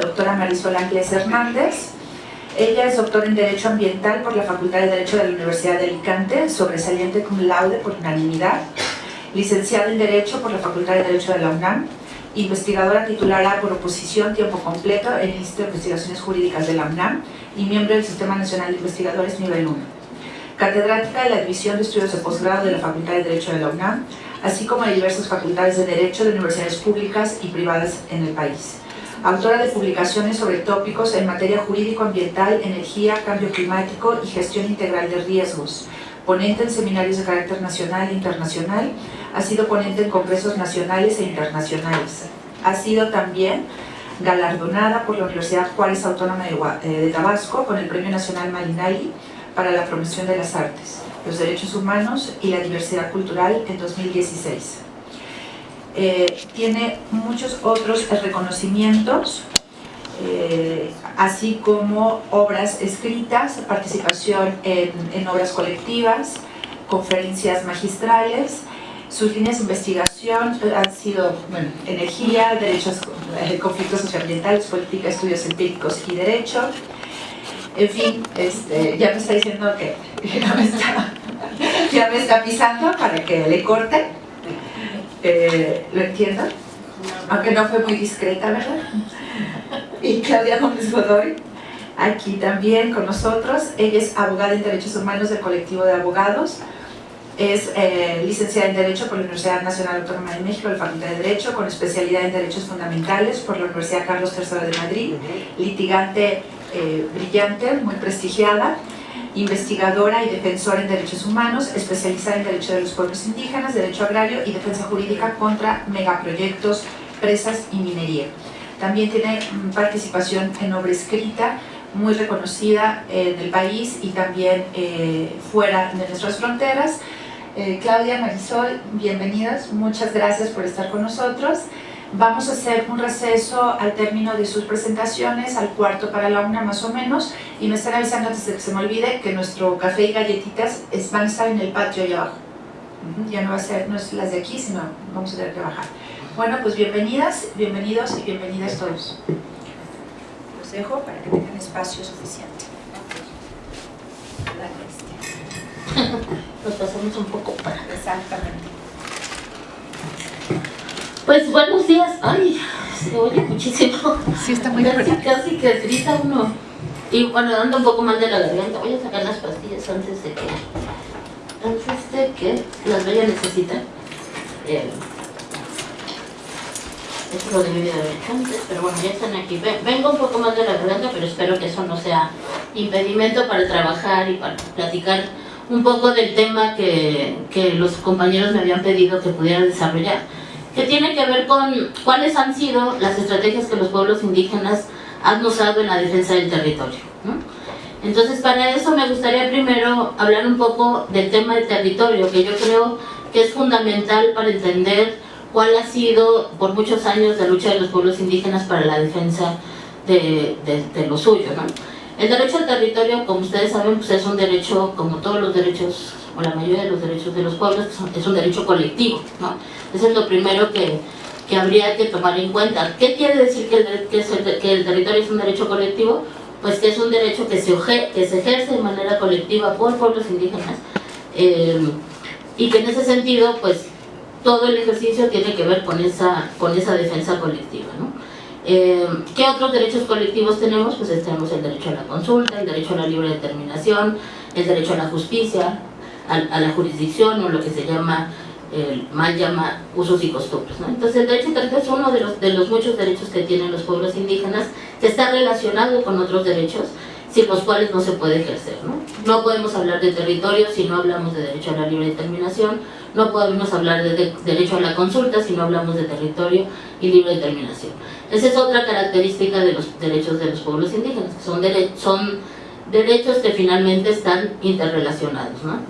doctora Marisol Ángeles Hernández. Ella es doctora en Derecho Ambiental por la Facultad de Derecho de la Universidad de Alicante, sobresaliente cum laude por unanimidad, licenciada en Derecho por la Facultad de Derecho de la UNAM, investigadora titular por oposición tiempo completo en el Instituto de Investigaciones Jurídicas de la UNAM y miembro del Sistema Nacional de Investigadores Nivel 1. Catedrática de la División de Estudios de Posgrado de la Facultad de Derecho de la UNAM, así como de diversas facultades de Derecho de universidades públicas y privadas en el país autora de publicaciones sobre tópicos en materia jurídico-ambiental, energía, cambio climático y gestión integral de riesgos, ponente en seminarios de carácter nacional e internacional, ha sido ponente en congresos nacionales e internacionales. Ha sido también galardonada por la Universidad Juárez Autónoma de eh, Tabasco con el Premio Nacional Malinali para la promoción de las artes, los derechos humanos y la diversidad cultural en 2016. Eh, tiene muchos otros reconocimientos, eh, así como obras escritas, participación en, obras colectivas, conferencias magistrales, sus líneas de investigación han sido energía, derechos, eh, conflictos socioambientales, política, estudios empíricos y derecho. En fin, este, ya me está diciendo que ya me está pisando para que le corte. Eh, ¿Lo entiendo? Aunque no fue muy discreta, ¿verdad? Y Claudia Gómez Godoy, aquí también con nosotros. Ella es abogada en Derechos Humanos del colectivo de abogados. Es eh, licenciada en Derecho por la Universidad Nacional Autónoma de México, la Facultad de Derecho, con especialidad en Derechos Fundamentales por la Universidad Carlos III de Madrid. Litigante eh, brillante, muy prestigiada investigadora y defensora en derechos humanos, especializada en derecho de los pueblos indígenas, derecho agrario y defensa jurídica contra megaproyectos, presas y minería. También tiene mm, participación en obra escrita, muy reconocida en el país y también eh, fuera de nuestras fronteras. Eh, Claudia, Marisol, bienvenidas, muchas gracias por estar con nosotros. Vamos a hacer un receso al término de sus presentaciones, al cuarto para la una más o menos, y me están avisando antes de que se me olvide que nuestro café y galletitas van a estar en el patio allá abajo. Ya no va a ser, no es las de aquí, sino vamos a tener que bajar. Bueno, pues bienvenidas, bienvenidos y bienvenidas todos. Los dejo para que tengan espacio suficiente. Nos pasamos un poco para... Exactamente. Pues buenos días. Ay, se oye muchísimo. Sí, está muy Casi, casi que grita uno. Y bueno, ando un poco mal de la garganta. Voy a sacar las pastillas antes de que antes de que las vaya a necesitar. Eh, esto lo debí de haber hecho antes, pero bueno, ya están aquí. Vengo un poco mal de la garganta, pero espero que eso no sea impedimento para trabajar y para platicar un poco del tema que, que los compañeros me habían pedido que pudiera desarrollar que tiene que ver con cuáles han sido las estrategias que los pueblos indígenas han usado en la defensa del territorio. Entonces, para eso me gustaría primero hablar un poco del tema del territorio, que yo creo que es fundamental para entender cuál ha sido por muchos años la lucha de los pueblos indígenas para la defensa de, de, lo suyo. El derecho al territorio, como ustedes saben, pues es un derecho, como todos los derechos, o la mayoría de los derechos de los pueblos, es un derecho colectivo. ¿no? Eso es lo primero que, que habría que tomar en cuenta. ¿Qué quiere decir que el, territorio es un derecho colectivo? Pues que es un derecho que se, que se ejerce de manera colectiva por pueblos indígenas eh, y que en ese sentido, pues todo el ejercicio tiene que ver con esa, con esa defensa colectiva. ¿no? Eh, ¿Qué otros derechos colectivos tenemos? Pues tenemos el derecho a la consulta, el derecho a la libre determinación, el derecho a la justicia, a, la jurisdicción o lo que se llama el mal llama usos y costumbres. Entonces el derecho territorio es uno de los, de los muchos derechos que tienen los pueblos indígenas que está relacionado con otros derechos sin los cuales no se puede ejercer. ¿no? podemos hablar de territorio si no hablamos de derecho a la libre determinación, no podemos hablar de, derecho a la consulta si no hablamos de territorio y libre determinación. Esa es otra característica de los derechos de los pueblos indígenas, son, son derechos que finalmente están interrelacionados. ¿no?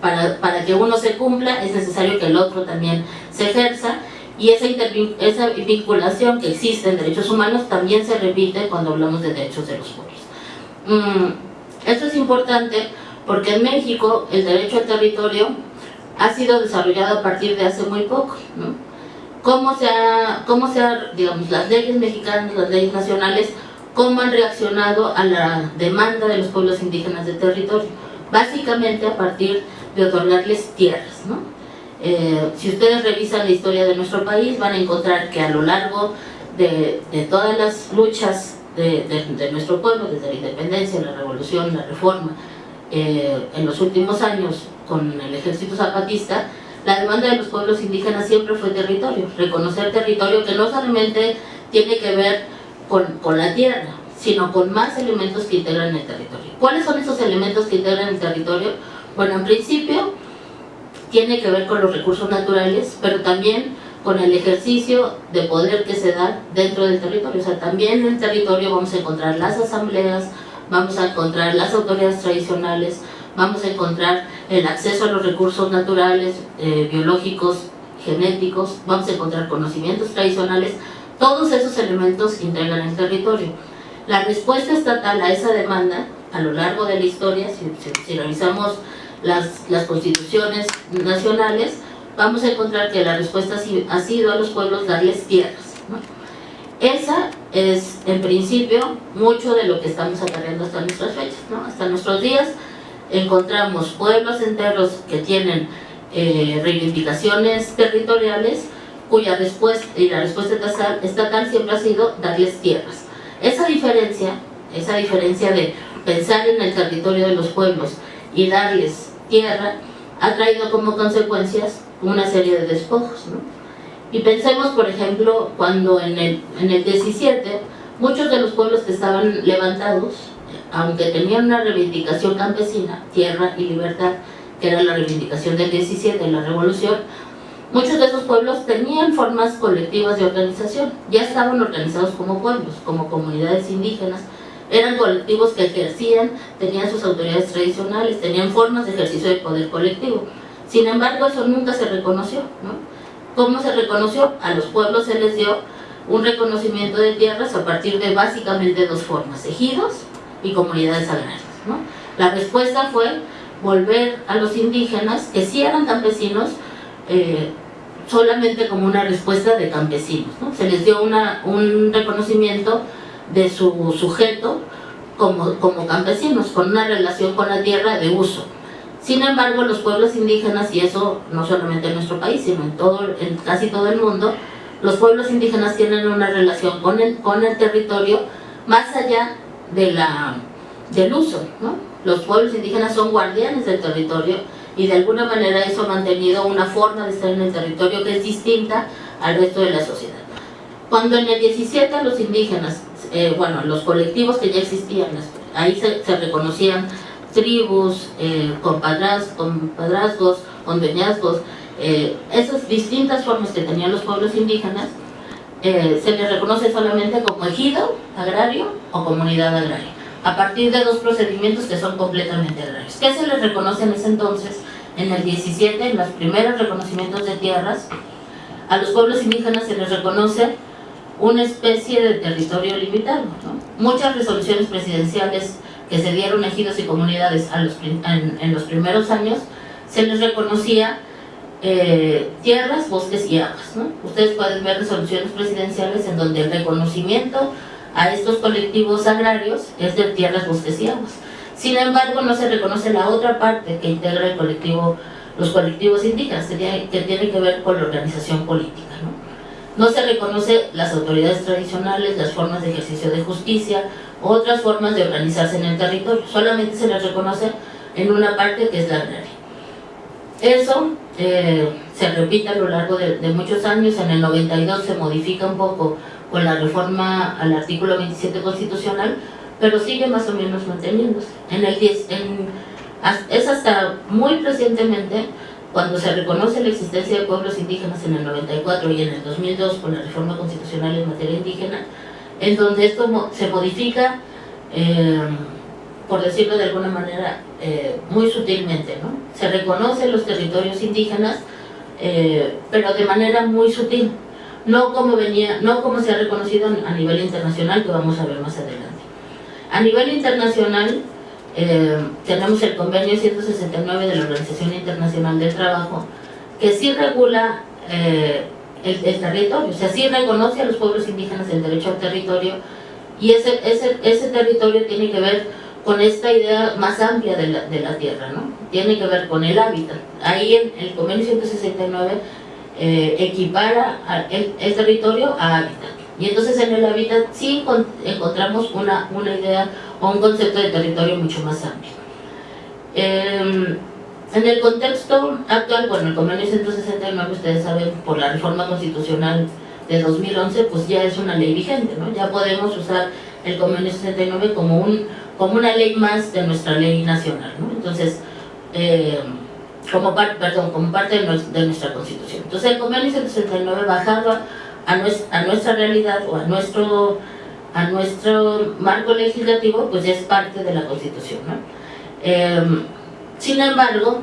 para, para que uno se cumpla es necesario que el otro también se ejerza y esa, esa vinculación que existe en derechos humanos también se repite cuando hablamos de derechos de los pueblos. Mm, esto es importante porque en México el derecho al territorio ha sido desarrollado a partir de hace muy poco, ¿no? cómo se ha, cómo se ha, digamos, las leyes mexicanas, las leyes nacionales, cómo han reaccionado a la demanda de los pueblos indígenas del territorio, básicamente a partir de otorgarles tierras, ¿no? Eh, si ustedes revisan la historia de nuestro país van a encontrar que a lo largo de, todas las luchas de, nuestro pueblo, desde la independencia, la revolución, la reforma, eh, en los últimos años con el ejército zapatista, la demanda de los pueblos indígenas siempre fue territorio, reconocer territorio que no solamente tiene que ver con, con la tierra, sino con más elementos que integran el territorio. ¿Cuáles son esos elementos que integran el territorio? Bueno, en principio, tiene que ver con los recursos naturales, pero también con el ejercicio de poder que se da dentro del territorio. O sea, también en el territorio vamos a encontrar las asambleas, vamos a encontrar las autoridades tradicionales, vamos a encontrar el acceso a los recursos naturales, eh, biológicos, genéticos, vamos a encontrar conocimientos tradicionales, todos esos elementos integran el territorio. La respuesta estatal a esa demanda, a lo largo de la historia, si, si revisamos las, las constituciones nacionales, vamos a encontrar que la respuesta ha sido a los pueblos darles tierras. Esa es, en principio, mucho de lo que estamos acarreando hasta nuestras fechas. Hasta nuestros días encontramos pueblos enteros que tienen eh, reivindicaciones territoriales cuya respuesta, y la respuesta estatal, estatal siempre ha sido darles tierras. Esa diferencia, esa diferencia de pensar en el territorio de los pueblos y darles tierra ha traído como consecuencias una serie de despojos. Y pensemos, por ejemplo, cuando en el, en el 17 muchos de los pueblos que estaban levantados, aunque tenían una reivindicación campesina, tierra y libertad, que era la reivindicación del 17, la revolución, muchos de esos pueblos tenían formas colectivas de organización, ya estaban organizados como pueblos, como comunidades indígenas, eran colectivos que ejercían, tenían sus autoridades tradicionales, tenían formas de ejercicio de poder colectivo. Sin embargo, eso nunca se reconoció. ¿no? ¿Cómo se reconoció? A los pueblos se les dio un reconocimiento de tierras a partir de básicamente dos formas, ejidos y comunidades agrarias. ¿no? La respuesta fue volver a los indígenas, que sí eran campesinos, eh, solamente como una respuesta de campesinos. ¿no? Se les dio un reconocimiento de su sujeto como, como campesinos, con una relación con la tierra de uso. Sin embargo, los pueblos indígenas, y eso no solamente en nuestro país, sino en, todo, en casi todo el mundo, los pueblos indígenas tienen una relación con el, con el territorio más allá de la, del uso. ¿no? Los pueblos indígenas son guardianes del territorio y de alguna manera eso ha mantenido una forma de estar en el territorio que es distinta al resto de la sociedad. Cuando en el 17 los indígenas eh, bueno, los colectivos que ya existían, ahí se, reconocían tribus, eh, compadrazgos, condeñazgos, eh, esas distintas formas que tenían los pueblos indígenas, eh, se les reconoce solamente como ejido agrario o comunidad agraria, a partir de dos procedimientos que son completamente agrarios. ¿Qué se les reconoce en ese entonces? En el 17, en los primeros reconocimientos de tierras, a los pueblos indígenas se les reconoce una especie de territorio limitado. Muchas resoluciones presidenciales que se dieron ejidos y comunidades en, los primeros años, se les reconocía eh, tierras, bosques y aguas. Ustedes pueden ver resoluciones presidenciales en donde el reconocimiento a estos colectivos agrarios es de tierras, bosques y aguas. Sin embargo, no se reconoce la otra parte que integra el colectivo, los colectivos indígenas, que, tiene que ver con la organización política. No se reconoce las autoridades tradicionales, las formas de ejercicio de justicia, otras formas de organizarse en el territorio. Solamente se les reconoce en una parte que es la agraria. Eso eh, se repite a lo largo de, muchos años. En el 92 se modifica un poco con la reforma al artículo 27 constitucional, pero sigue más o menos manteniéndose. En el 10, es hasta muy recientemente cuando se reconoce la existencia de pueblos indígenas en el 94 y en el 2002 con la reforma constitucional en materia indígena, en donde esto se modifica, eh, por decirlo de alguna manera, eh, muy sutilmente. ¿no? Se reconocen los territorios indígenas, eh, pero de manera muy sutil, no como, venía, no como se ha reconocido a nivel internacional, que vamos a ver más adelante. A nivel internacional, eh, tenemos el convenio 169 de la Organización Internacional del Trabajo, que sí regula eh, el, territorio, o sea, sí reconoce a los pueblos indígenas el derecho al territorio y ese, ese, ese territorio tiene que ver con esta idea más amplia de la, de la tierra, ¿no? Tiene que ver con el hábitat. Ahí en el convenio 169 eh, equipara el, el, territorio a hábitat. Y entonces en el hábitat sí encontramos una, una idea o un concepto de territorio mucho más amplio. Eh, en el contexto actual, bueno, el convenio 169, ustedes saben, por la reforma constitucional de 2011, pues ya es una ley vigente, ¿no? Ya podemos usar el convenio 69 como, un, como una ley más de nuestra ley nacional, ¿no? Entonces, eh, como, perdón, como parte de, nuestra constitución. Entonces el convenio 169 bajaba a nuestra, a nuestra realidad o a nuestro, a nuestro marco legislativo, pues ya es parte de la constitución, ¿no? Eh, sin embargo,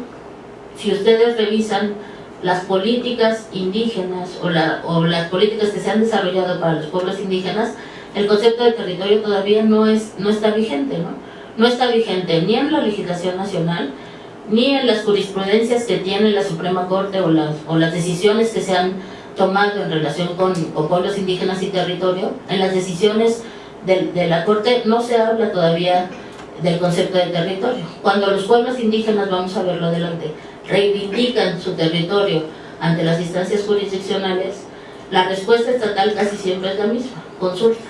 si ustedes revisan las políticas indígenas o, las políticas que se han desarrollado para los pueblos indígenas, el concepto de territorio todavía no, es, no está vigente, ¿no? No está vigente ni en la legislación nacional, ni en las jurisprudencias que tiene la Suprema Corte o las, o las decisiones que se han tomado en relación con, pueblos indígenas y territorio. En las decisiones de, de la Corte no se habla todavía del concepto de territorio. Cuando los pueblos indígenas, vamos a verlo adelante, reivindican su territorio ante las instancias jurisdiccionales, la respuesta estatal casi siempre es la misma, consulta.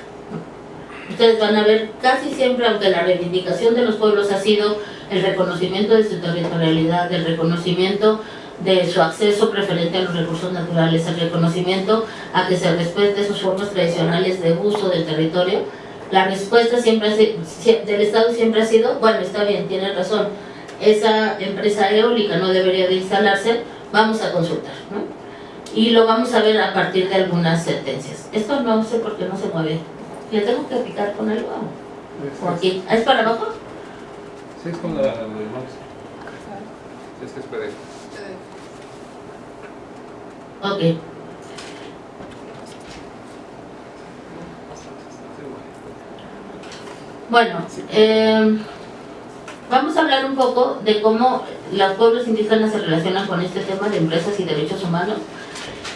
Ustedes van a ver casi siempre, aunque la reivindicación de los pueblos ha sido el reconocimiento de su territorialidad, el reconocimiento de su acceso preferente a los recursos naturales, el reconocimiento a que se respete sus formas tradicionales de uso del territorio, la respuesta siempre del Estado siempre ha sido, bueno, está bien, tiene razón, esa empresa eólica no debería de instalarse, vamos a consultar, ¿no? Y lo vamos a ver a partir de algunas sentencias. Esto no sé por qué no se mueve. ¿Le tengo que picar con algo? ¿O aquí? ¿Es para abajo? Sí, es con la de Max. Es que esperé. Ok. Bueno, eh, vamos a hablar un poco de cómo los pueblos indígenas se relacionan con este tema de empresas y derechos humanos.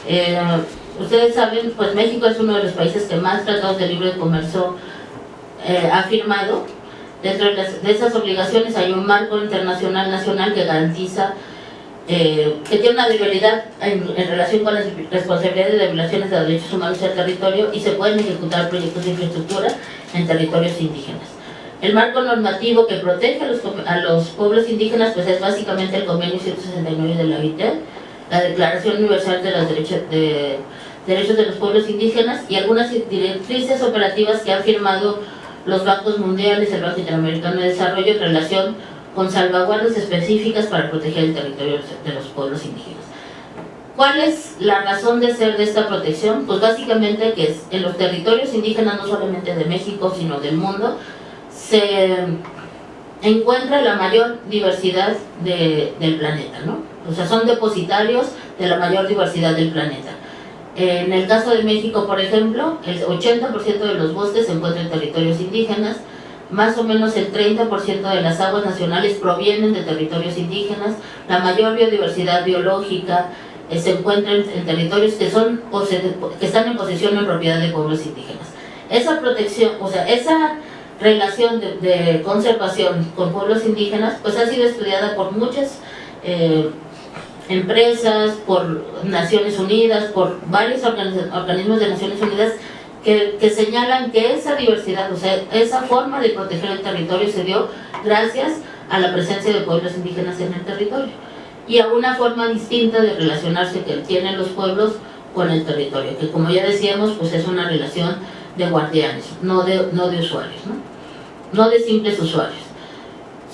Eh, ustedes saben, pues México es uno de los países que más tratados de libre comercio eh, ha firmado. Dentro de, esas obligaciones hay un marco internacional nacional que garantiza que tiene una debilidad en, en, relación con las responsabilidades de violaciones de derechos humanos el territorio y se pueden ejecutar proyectos de infraestructura en territorios indígenas. El marco normativo que protege a los, a los pueblos indígenas pues es básicamente el Convenio 169 de la OIT, la Declaración Universal de los Derechos de, Derechos de los Pueblos Indígenas y algunas directrices operativas que han firmado los bancos mundiales, el Banco Interamericano de Desarrollo en relación con salvaguardas específicas para proteger el territorio de los pueblos indígenas. ¿Cuál es la razón de ser de esta protección? Pues básicamente que en los territorios indígenas, no solamente de México, sino del mundo, se encuentra la mayor diversidad del planeta, ¿no? O sea, son depositarios de la mayor diversidad del planeta. En el caso de México, por ejemplo, el 80% de los bosques se encuentran en territorios indígenas, más o menos el 30% de las aguas nacionales provienen de territorios indígenas, la mayor biodiversidad biológica, eh, se encuentran en territorios que, son, que están en posesión en propiedad de pueblos indígenas. Esa protección, o sea, esa relación de, conservación con pueblos indígenas, pues ha sido estudiada por muchas eh, empresas, por Naciones Unidas, por varios organismos de Naciones Unidas que, señalan que esa diversidad, o sea, esa forma de proteger el territorio se dio gracias a la presencia de pueblos indígenas en el territorio y a una forma distinta de relacionarse que tienen los pueblos con el territorio, que como ya decíamos, pues es una relación de guardianes, no de, no de usuarios, ¿no? no de simples usuarios.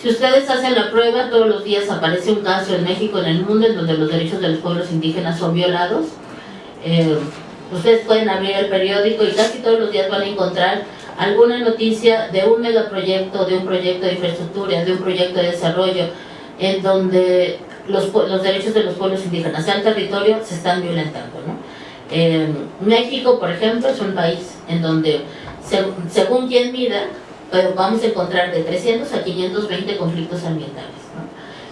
Si ustedes hacen la prueba, todos los días aparece un caso en México, en el mundo, en donde los derechos de los pueblos indígenas son violados. Eh, ustedes pueden abrir el periódico y casi todos los días van a encontrar alguna noticia de un megaproyecto, de un proyecto de infraestructura, de un proyecto de desarrollo, en donde los, los derechos de los pueblos indígenas, el territorio, se están violentando. ¿no? México, por ejemplo, es un país en donde, según quien mida, vamos a encontrar de 300 a 520 conflictos ambientales.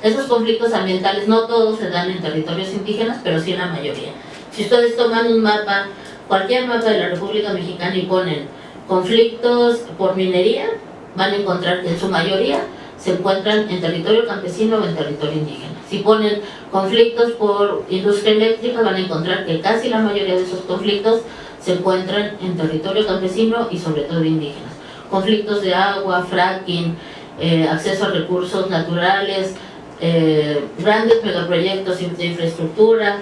Esos conflictos ambientales no todos se dan en territorios indígenas, pero sí en la mayoría. Si ustedes toman un mapa, cualquier mapa de la República Mexicana y ponen conflictos por minería, van a encontrar que en su mayoría se encuentran en territorio campesino o en territorio indígena. Si ponen conflictos por industria eléctrica, van a encontrar que casi la mayoría de esos conflictos se encuentran en territorio campesino y sobre todo indígenas. Conflictos de agua, fracking, eh, acceso a recursos naturales, eh, grandes megaproyectos de infraestructura,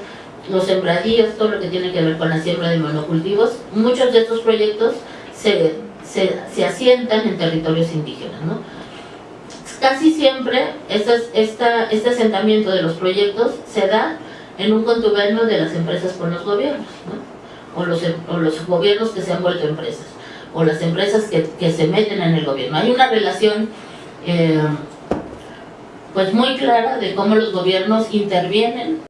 los sembradíos, todo lo que tiene que ver con la siembra de monocultivos, muchos de estos proyectos se, se, asientan en territorios indígenas. ¿no? Casi siempre este asentamiento de los proyectos se da en un contubernio de las empresas con los gobiernos, ¿no? o, los, o los gobiernos que se han vuelto empresas, o las empresas que, que se meten en el gobierno. Hay una relación eh, pues muy clara de cómo los gobiernos intervienen